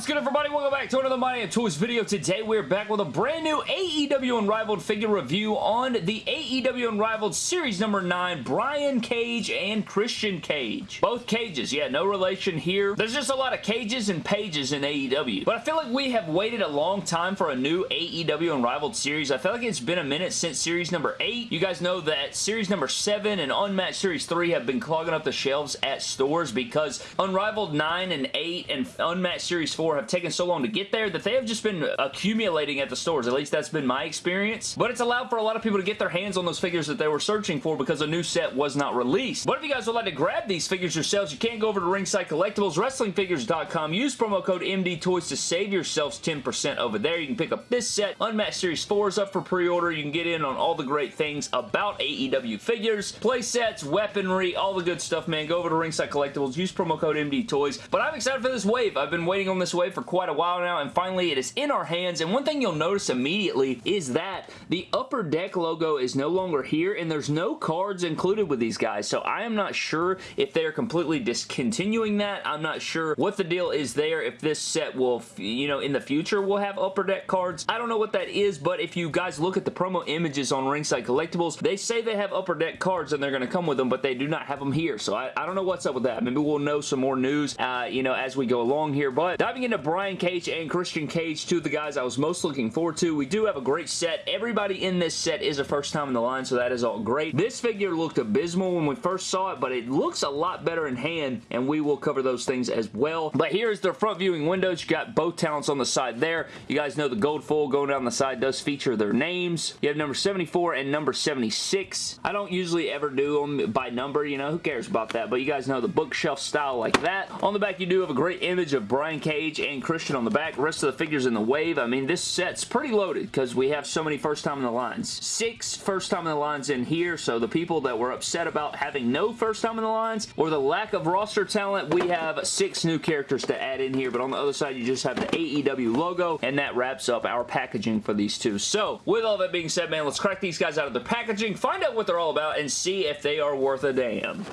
What's good everybody? Welcome back to another My Damn Toys video. Today we're back with a brand new AEW Unrivaled figure review on the AEW Unrivaled Series number 9, Brian Cage and Christian Cage. Both cages, yeah, no relation here. There's just a lot of cages and pages in AEW. But I feel like we have waited a long time for a new AEW Unrivaled series. I feel like it's been a minute since series number 8. You guys know that series number 7 and Unmatched Series 3 have been clogging up the shelves at stores because Unrivaled 9 and 8 and Unmatched Series 4 have taken so long to get there that they have just been accumulating at the stores. At least that's been my experience. But it's allowed for a lot of people to get their hands on those figures that they were searching for because a new set was not released. But if you guys would like to grab these figures yourselves, you can go over to Ringside Collectibles, WrestlingFigures.com. Use promo code MDTOYS to save yourselves 10% over there. You can pick up this set. Unmatched Series 4 is up for pre-order. You can get in on all the great things about AEW figures, play sets, weaponry, all the good stuff, man. Go over to Ringside Collectibles. Use promo code MDTOYS. But I'm excited for this wave. I've been waiting on this wave for quite a while now, and finally it is in our hands. And one thing you'll notice immediately is that the Upper Deck logo is no longer here, and there's no cards included with these guys. So I am not sure if they're completely discontinuing that. I'm not sure what the deal is there, if this set will, you know, in the future will have Upper Deck cards. I don't know what that is, but if you guys look at the promo images on Ringside Collectibles, they say they have Upper Deck cards and they're going to come with them, but they do not have them here. So I, I don't know what's up with that. Maybe we'll know some more news, uh, you know, as we go along here. But diving into Brian Cage and Christian Cage, two of the guys I was most looking forward to. We do have a great set. Everybody in this set is a first time in the line, so that is all great. This figure looked abysmal when we first saw it, but it looks a lot better in hand, and we will cover those things as well. But here's their front viewing windows. You got both talents on the side there. You guys know the gold foil going down the side does feature their names. You have number 74 and number 76. I don't usually ever do them by number, you know, who cares about that, but you guys know the bookshelf style like that. On the back, you do have a great image of Brian Cage and Christian on the back. Rest of the figures in the wave. I mean, this set's pretty loaded because we have so many first time in the lines. Six first time in the lines in here, so the people that were upset about having no first time in the lines or the lack of roster talent, we have six new characters to add in here, but on the other side, you just have the AEW logo, and that wraps up our packaging for these two. So, with all that being said, man, let's crack these guys out of their packaging, find out what they're all about, and see if they are worth a damn.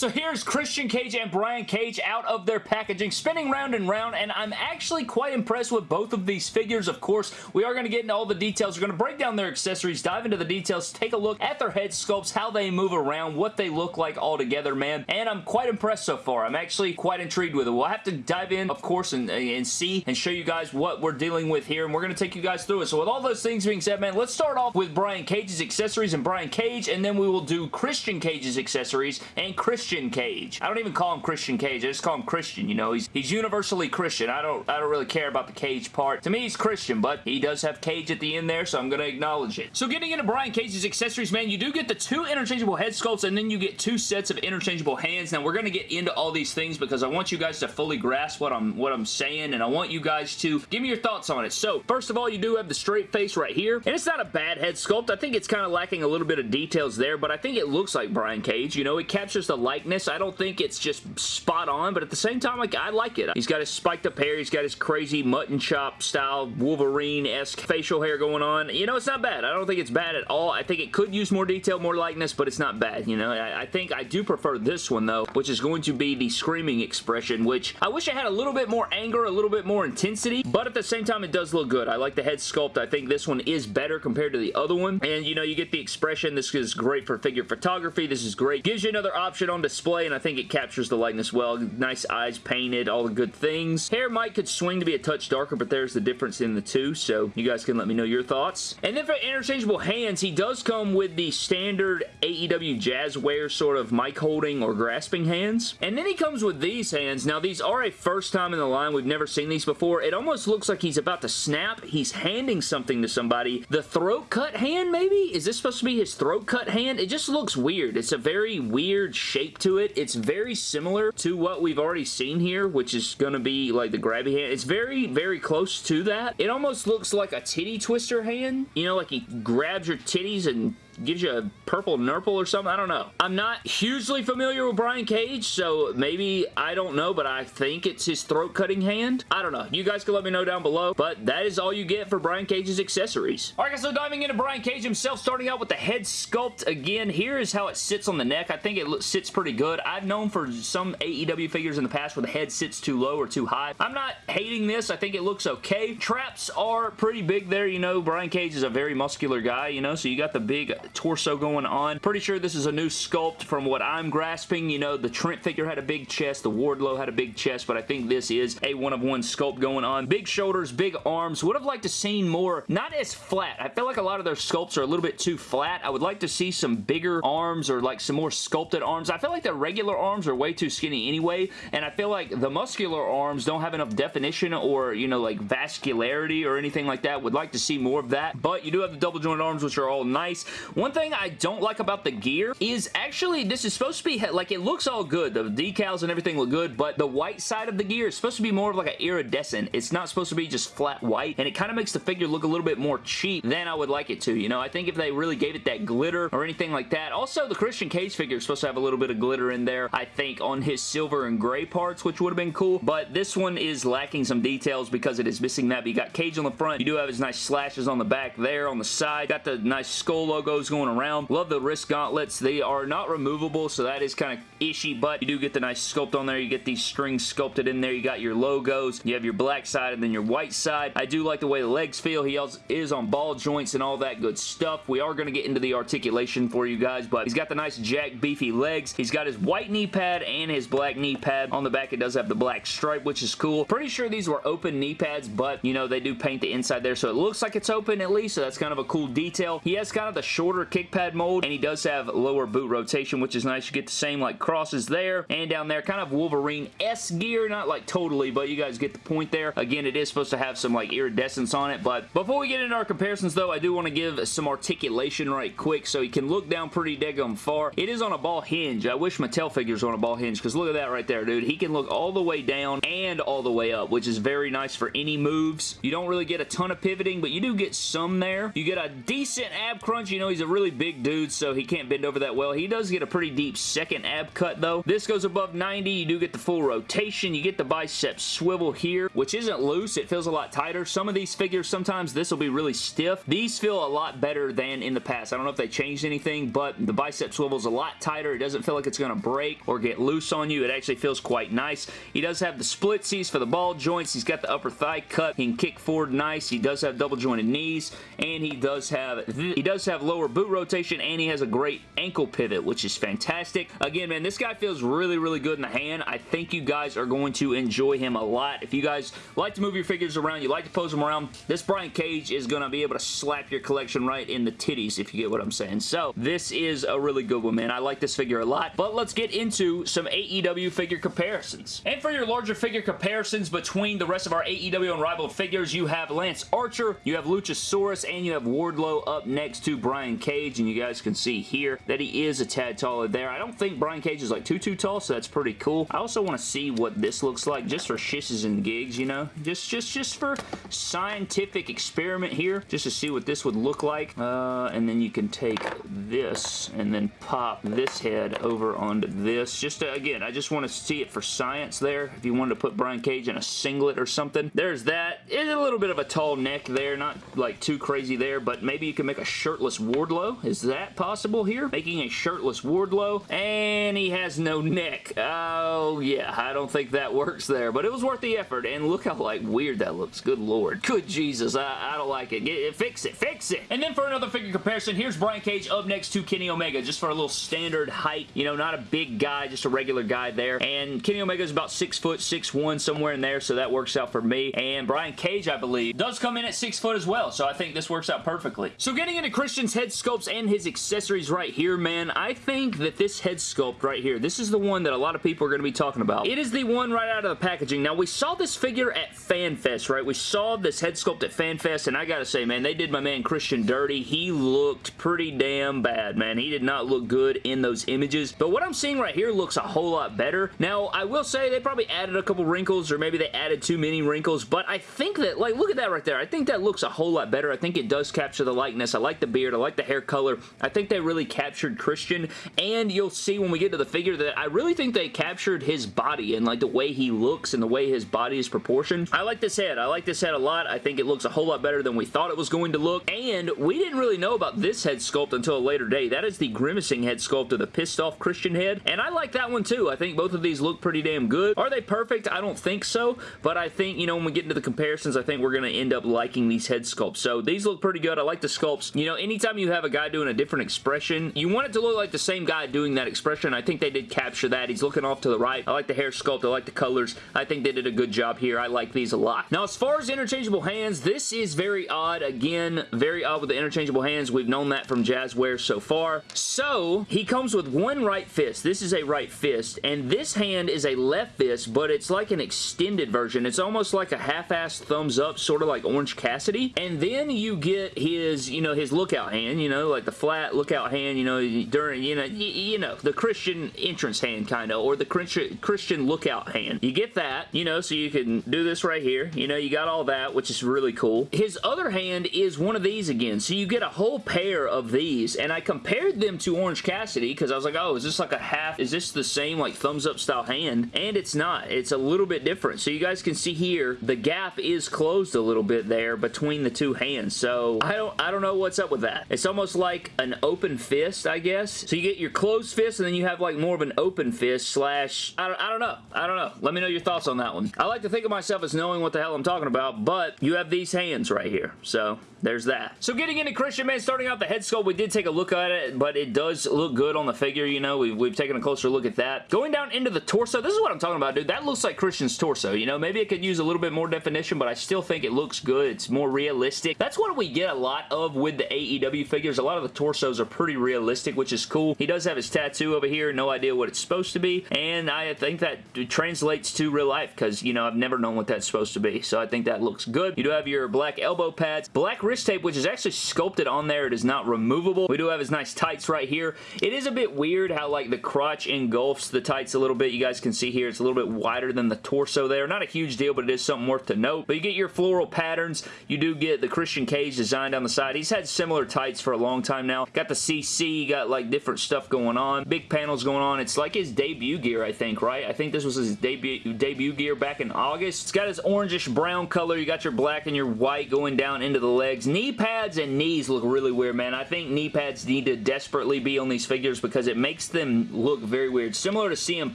So here's Christian Cage and Brian Cage out of their packaging, spinning round and round, and I'm actually quite impressed with both of these figures. Of course, we are going to get into all the details. We're going to break down their accessories, dive into the details, take a look at their head sculpts, how they move around, what they look like all together, man, and I'm quite impressed so far. I'm actually quite intrigued with it. We'll have to dive in, of course, and, and see and show you guys what we're dealing with here, and we're going to take you guys through it. So with all those things being said, man, let's start off with Brian Cage's accessories and Brian Cage, and then we will do Christian Cage's accessories and Christian Cage. I don't even call him Christian Cage. I just call him Christian, you know. He's he's universally Christian. I don't I don't really care about the Cage part. To me, he's Christian, but he does have Cage at the end there, so I'm going to acknowledge it. So getting into Brian Cage's accessories, man, you do get the two interchangeable head sculpts, and then you get two sets of interchangeable hands. Now, we're going to get into all these things because I want you guys to fully grasp what I'm, what I'm saying, and I want you guys to give me your thoughts on it. So, first of all, you do have the straight face right here, and it's not a bad head sculpt. I think it's kind of lacking a little bit of details there, but I think it looks like Brian Cage. You know, it captures the likeness. I don't think it's just spot on, but at the same time, like, I like it. He's got his spiked up hair. He's got his crazy mutton chop style Wolverine-esque facial hair going on. You know, it's not bad. I don't think it's bad at all. I think it could use more detail, more likeness, but it's not bad, you know? I, I think I do prefer this one, though, which is going to be the screaming expression, which I wish I had a little bit more anger, a little bit more intensity, but at the same time, it does look good. I like the head sculpt. I think this one is better compared to the other one, and, you know, you get the expression. This is great for figure photography. This is great. Gives you another option on display, and I think it captures the likeness well. Nice eyes painted, all the good things. Hair might could swing to be a touch darker, but there's the difference in the two, so you guys can let me know your thoughts. And then for interchangeable hands, he does come with the standard AEW Jazware sort of mic holding or grasping hands. And then he comes with these hands. Now, these are a first time in the line. We've never seen these before. It almost looks like he's about to snap. He's handing something to somebody. The throat cut hand, maybe? Is this supposed to be his throat cut hand? It just looks weird. It's a very weird shape to it. It's very similar to what we've already seen here, which is going to be like the grabby hand. It's very, very close to that. It almost looks like a titty twister hand. You know, like he grabs your titties and gives you a purple nurple or something. I don't know. I'm not hugely familiar with Brian Cage, so maybe, I don't know, but I think it's his throat cutting hand. I don't know. You guys can let me know down below, but that is all you get for Brian Cage's accessories. Alright guys, so diving into Brian Cage himself, starting out with the head sculpt. Again, here is how it sits on the neck. I think it sits pretty good. I've known for some AEW figures in the past where the head sits too low or too high. I'm not hating this. I think it looks okay. Traps are pretty big there. You know, Brian Cage is a very muscular guy, you know, so you got the big torso going on. Pretty sure this is a new sculpt from what I'm grasping. You know, the Trent figure had a big chest. The Wardlow had a big chest, but I think this is a one-of-one sculpt going on. Big shoulders, big arms. Would have liked to seen more, not as flat. I feel like a lot of their sculpts are a little bit too flat. I would like to see some bigger arms or like some more sculpted arms. I feel like the regular arms are way too skinny anyway, and I feel like the muscular arms don't have enough definition or, you know, like vascularity or anything like that. Would like to see more of that, but you do have the double jointed arms, which are all nice. One thing I don't like about the gear is actually this is supposed to be, like, it looks all good. The decals and everything look good, but the white side of the gear is supposed to be more of like an iridescent. It's not supposed to be just flat white, and it kind of makes the figure look a little bit more cheap than I would like it to, you know? I think if they really gave it that glitter or anything like that. Also, the Christian Cage figure is supposed to have a little bit of glitter in there, I think, on his silver and gray parts, which would have been cool, but this one is lacking some details because it is missing that, but you got Cage on the front. You do have his nice slashes on the back there, on the side. Got the nice skull logos going around. Love the wrist gauntlets. They are not removable, so that is kind of ishy, but you do get the nice sculpt on there. You get these strings sculpted in there. You got your logos. You have your black side and then your white side. I do like the way the legs feel. He is on ball joints and all that good stuff. We are going to get into the articulation for you guys, but he's got the nice jack beefy legs. He's got his white knee pad and his black knee pad. On the back, it does have the black stripe, which is cool. Pretty sure these were open knee pads, but, you know, they do paint the inside there, so it looks like it's open at least, so that's kind of a cool detail. He has kind of the shorter kick pad mold, and he does have lower boot rotation, which is nice. You get the same, like, crosses there and down there. Kind of Wolverine-esque gear, not, like, totally, but you guys get the point there. Again, it is supposed to have some, like, iridescence on it, but before we get into our comparisons, though, I do want to give some articulation right quick, so he can look down pretty daggum far. It is on a ball hinge. I wish Mattel figures on a ball hinge, because look at that right there, dude. He can look all the way down and all the way up, which is very nice for any moves. You don't really get a ton of pivoting, but you do get some there. You get a decent ab crunch. You know, he's a really big dude, so he can't bend over that well. He does get a pretty deep second ab cut, though. This goes above 90. You do get the full rotation. You get the bicep swivel here, which isn't loose. It feels a lot tighter. Some of these figures, sometimes this will be really stiff. These feel a lot better than in the past. I don't know if they changed anything, but the bicep swivel is a lot tighter. It doesn't feel like it's going to break or get loose on you. It actually feels quite nice. He does have the splitsies for the ball joints. He's got the upper thigh cut. He can kick forward nice. He does have double jointed knees, and he does have he does have lower boot rotation, and he has a great ankle pivot, which is fantastic. Again, man, this guy feels really, really good in the hand. I think you guys are going to enjoy him a lot. If you guys like to move your figures around, you like to pose them around, this Brian Cage is going to be able to slap your collection right in the titties, if you get what I'm saying. So, this is a really good one, man. I like this figure a lot, but let's get into some AEW figure comparisons. And for your larger figure comparisons between the rest of our AEW Unrivaled figures, you have Lance Archer, you have Luchasaurus, and you have Wardlow up next to Brian Cage, and you guys can see here that he is a tad taller there. I don't think Brian Cage is like too, too tall, so that's pretty cool. I also want to see what this looks like, just for shisses and gigs, you know? Just, just, just for scientific experiment here, just to see what this would look like. Uh, and then you can take this and then pop this head over onto this. Just to, again, I just want to see it for science there. If you wanted to put Brian Cage in a singlet or something. There's that. It's a little bit of a tall neck there, not like too crazy there, but maybe you can make a shirtless Wardlow. Is that possible here? Making a shirtless Wardlow, and he has no neck. Oh, yeah, I don't think that works there, but it was worth the effort, and look how, like, weird that looks. Good lord. Good Jesus, I, I don't like it. Get, eh, fix it, fix it. And then for another figure comparison, here's Brian Cage up next to Kenny Omega, just for a little standard height, you know, not a big guy, just a regular guy there, and Kenny Omega is about 6 foot, 6'1", somewhere in there, so that works out for me, and Brian Cage, I believe, does come in at 6 foot as well, so I think this works out perfectly. So getting into Christian's head sculpts and his accessories right here, man, I think that this head sculpt right here, this is the one that a lot of people are going to be talking about. It is the one right out of the packaging. Now, we saw this figure at FanFest, right? We saw this head sculpt at FanFest, and I gotta say, man, they did my man Christian dirty. He looked pretty damn bad, man. He did not look good in those images, but what I'm seeing right here looks a whole lot better. Now, I will say they probably added a couple wrinkles, or maybe they added too many wrinkles, but I think that, like, look at that right there. I think that looks a whole lot better. I think it does capture the likeness. I like the beard. I like the hair color. I think they really captured Christian, and you'll see when we get to the figure that I really think they captured his body and like the way he looks and the way his body is proportioned. I like this head. I like this head a lot. I think it looks a whole lot better than we thought it was going to look, and we didn't really know about this head sculpt until a later day. That is the grimacing head sculpt of the pissed off Christian head, and I like that one too. I think both of these look pretty damn good. Are they perfect? I don't think so, but I think, you know, when we get into the comparisons, I think we're going to end up liking these head sculpts. So these look pretty good. I like the sculpts. You know, anytime you have a guy doing a different expression, you want it to look like the same guy doing that expression. I think they did capture that. He's looking off to the right. I like the hair sculpt. I like the colors. I think they did a good job here. I like these a lot. Now, as far as interchangeable hands, this is very odd. Again, very odd with the interchangeable hands. We've known that from Jazwares so far. So, he comes with one right fist. This is a right fist, and this hand is a left fist, but it's like an extended version. It's almost like a half-assed thumbs up, sort of like Orange Cassidy. And then you get his, you know, his lookout hand, you know, like the flat lookout hand, you know, during, you know, you know, the Christian entrance hand, kind of, or the Christian lookout hand. You get that, you know, so you can do this right here. You know, you got all that, which is really cool. His other hand is one of these again, so you get a whole pair of these, and I compared them to Orange Cassidy, because I was like, oh, is this like a half, is this the same, like, thumbs up style hand? And it's not. It's a little bit different. So you guys can see here, the gap is closed a little bit there between the two hands, so I don't, I don't know what's up with that. It's almost like an open fist, I guess. So you get your closed fist, and then you have, like, more of an open fist slash, I don't, I don't know. I don't know. Let me know your thoughts on that one. I like to think of myself as knowing what the hell I'm talking about, but you have these hands right here. So there's that. So getting into Christian, man, starting out the head sculpt, we did take a look at it, but it does look good on the figure, you know. We've, we've taken a closer look at that. Going down into the torso, this is what I'm talking about, dude. That looks like Christian's torso, you know. Maybe it could use a little bit more definition, but I still think it looks good. It's more realistic. That's what we get a lot of with the AEW figures. A lot of the torsos are pretty realistic, which is cool. He does have his tattoo over here. No idea what it's supposed to be, and I think that translates to real life because, you know, I've never known what that's supposed to be, so I think that looks good. You do have your black elbow pads, black wrist tape, which is actually sculpted on there. It is not removable. We do have his nice tights right here. It is a bit weird how, like, the crotch engulfs the tights a little bit. You guys can see here it's a little bit wider than the torso there. Not a huge deal, but it is something worth to note. But you get your floral patterns. You do get the Christian Cage design down the side. He's had similar tights for a long time now. Got the CC, got, like, different stuff going on. Big panels going on. It's like his debut gear, I think, right? I think this was his debut, debut gear back in August. It's got his orangish brown color. You got your black and your white going down into the legs. Knee pads and knees look really weird, man. I think knee pads need to desperately be on these figures because it makes them look very weird. Similar to CM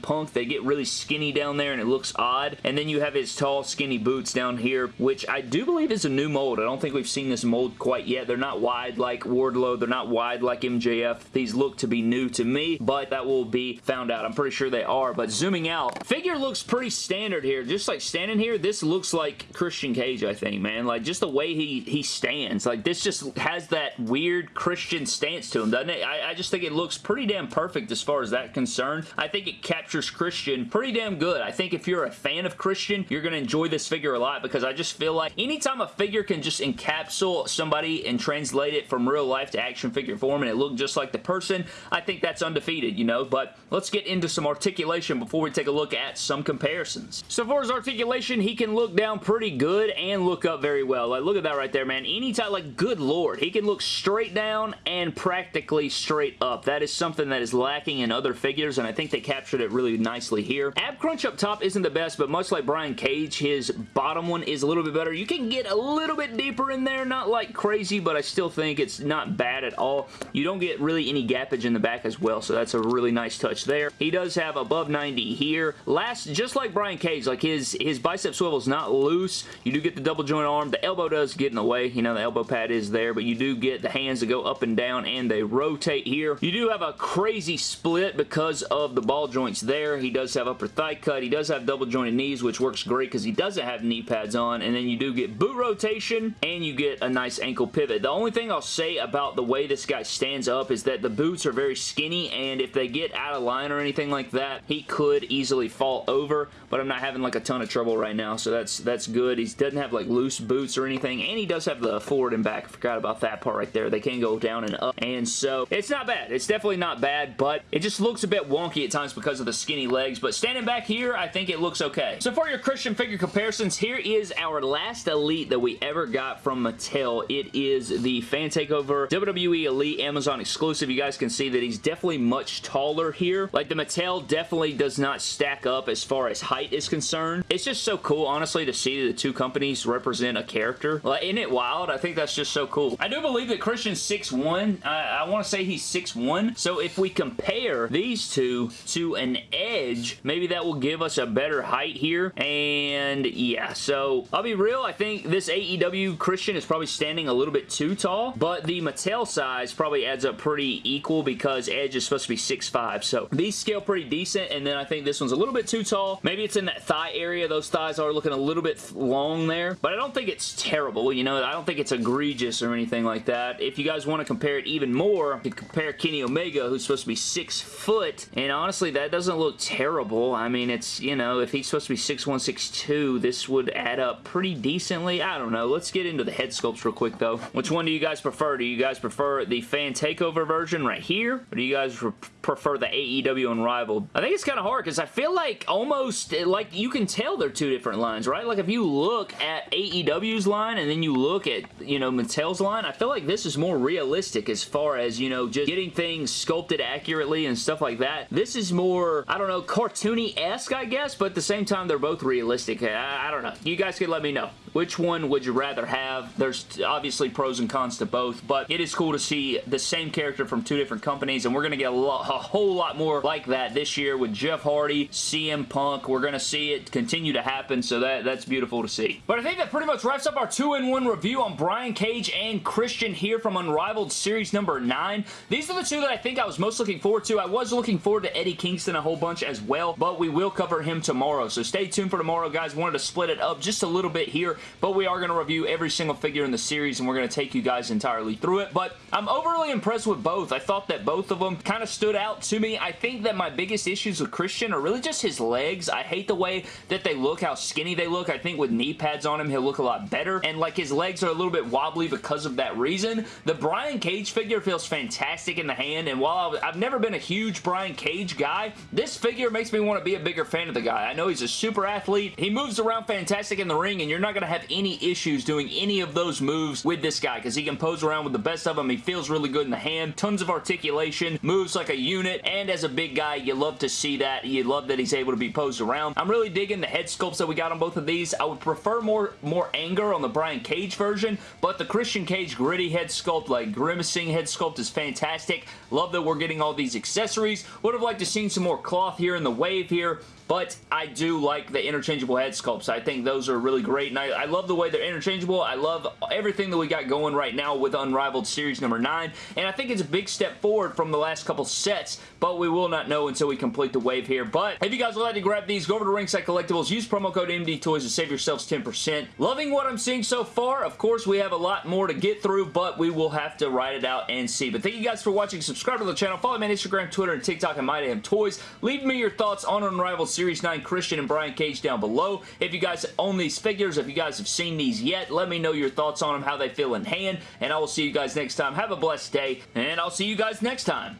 Punk, they get really skinny down there and it looks odd. And then you have his tall, skinny boots down here, which I do believe is a new mold. I don't think we've seen this mold quite yet. They're not wide like Wardlow. They're not wide like MJF. These look to be new to me, but that will be found out. I'm pretty sure they are, but zooming out, figure looks pretty standard here. Just like standing here, this looks like Christian Cage, I think, man. Like, just the way he, he stands. Like, this just has that weird Christian stance to him, doesn't it? I, I just think it looks pretty damn perfect as far as that concerned. I think it captures Christian pretty damn good. I think if you're a fan of Christian, you're going to enjoy this figure a lot because I just feel like anytime a figure can just encapsulate somebody and translate it from real life to action figure form and it look just like the person, I think that's undefeated, you know? But let's get into some articulation before we take a look at some comparisons. So far as articulation, he can look down pretty good and look up very well. Like, look at that right there, man. Anytime, like, good lord, he can look straight down and practically straight up. That is something that is lacking in other figures, and I think they captured it really nicely here. Ab crunch up top isn't the best, but much like Brian Cage, his bottom one is a little bit better. You can get a little bit deeper in there, not like crazy, but I still think it's not bad at all. You don't get really any gappage in the back as well, so that's a really nice touch there. He does have above 90 here. Last, just like Brian Cage, like his, his bicep swivel is not loose. You do get the double joint arm. The elbow does get in the way. You know, the elbow pad is there, but you do get the hands that go up and down and they rotate here. You do have a crazy split because of the ball joints there. He does have upper thigh cut. He does have double jointed knees, which works great because he doesn't have knee pads on. And then you do get boot rotation and you get a nice ankle pivot. The only thing I'll say about the way this guy stands up is that the boots are very skinny and if they get out of line or anything like that, he could easily fall over, but I'm not having like a ton of trouble right now, so that's that's good. He doesn't have like loose boots or anything, and he does have the forward and back. Forgot about that part right there. They can go down and up. And so, it's not bad. It's definitely not bad, but it just looks a bit wonky at times because of the skinny legs. But standing back here, I think it looks okay. So for your Christian figure comparisons, here is our last Elite that we ever got from Mattel. It is the Fan Takeover WWE Elite Amazon exclusive. You guys can see that he's definitely much taller here. Like the Mattel definitely does not stack up as far as height is concerned. It's just so cool, honestly, to see the two companies represent a character. Like, isn't it wild? I think that's just so cool. I do believe that Christian's 6'1". I, I want to say he's 6'1". So if we compare these two to an Edge, maybe that will give us a better height here. And yeah, so I'll be real. I think this AEW Christian is probably standing a little bit too tall, but the Mattel size probably adds up pretty equal because Edge is supposed to be 6'5". So these scale pretty decent, and then I think this one's a little bit too tall. Maybe it's in that thigh area. Those thighs are looking a little bit long there, but I don't think it's terrible. You know, I don't think it's egregious or anything like that. If you guys want to compare it even more, you compare Kenny Omega, who's supposed to be six foot, and honestly, that doesn't look terrible. I mean, it's, you know, if he's supposed to be 6'1", 6'2", this would add up pretty decently. I don't know. Let's get into the head sculpts real quick, though. Which one do you guys prefer? Do you guys prefer the fan takeover version right here, or do you guys prefer the AEW Unrivaled? I think it's kind of hard because I feel like almost, eh, like, you can tell they're two different lines, right? Like, if you look at AEW's line and then you look at, you know, Mattel's line, I feel like this is more realistic as far as, you know, just getting things sculpted accurately and stuff like that. This is more, I don't know, cartoony-esque, I guess, but at the same time, they're both realistic. I, I don't know. You guys can let me know. Which one would you rather have? There's obviously pros and cons to both, but it is cool to see the same character from two different companies, and we're going to get a, lot, a whole lot more like that this year with Jeff Hardy, CM Punk. We're going to see it continue to happen, so that, that's beautiful to see. But I think that pretty much wraps up our 2-in-1 review on Brian Cage and Christian here from Unrivaled Series number 9. These are the two that I think I was most looking forward to. I was looking forward to Eddie Kingston a whole bunch as well, but we will cover him tomorrow, so stay tuned for tomorrow, guys. Wanted to split it up just a little bit here but we are going to review every single figure in the series and we're going to take you guys entirely through it. But I'm overly impressed with both. I thought that both of them kind of stood out to me. I think that my biggest issues with Christian are really just his legs. I hate the way that they look, how skinny they look. I think with knee pads on him, he'll look a lot better. And like his legs are a little bit wobbly because of that reason. The Brian Cage figure feels fantastic in the hand. And while I've never been a huge Brian Cage guy, this figure makes me want to be a bigger fan of the guy. I know he's a super athlete. He moves around fantastic in the ring and you're not going to have any issues doing any of those moves with this guy because he can pose around with the best of them. He feels really good in the hand. Tons of articulation. Moves like a unit. And as a big guy, you love to see that. You love that he's able to be posed around. I'm really digging the head sculpts that we got on both of these. I would prefer more, more anger on the Brian Cage version, but the Christian Cage gritty head sculpt, like grimacing head sculpt is fantastic. Love that we're getting all these accessories. Would have liked to seen some more cloth here in the wave here but I do like the interchangeable head sculpts. I think those are really great, and I, I, love the way they're interchangeable. I love everything that we got going right now with Unrivaled Series number 9, and I think it's a big step forward from the last couple sets, but we will not know until we complete the wave here. But if you guys would like to grab these, go over to Ringside Collectibles, use promo code MD Toys to save yourselves 10%. Loving what I'm seeing so far. Of course, we have a lot more to get through, but we will have to write it out and see. But thank you guys for watching. Subscribe to the channel. Follow me on Instagram, Twitter, and TikTok at MyDamnToys. Leave me your thoughts on Unrivaled Series 9 Christian and Brian Cage down below. If you guys own these figures, if you guys have seen these yet, let me know your thoughts on them, how they feel in hand, and I will see you guys next time. Have a blessed day, and I'll see you guys next time.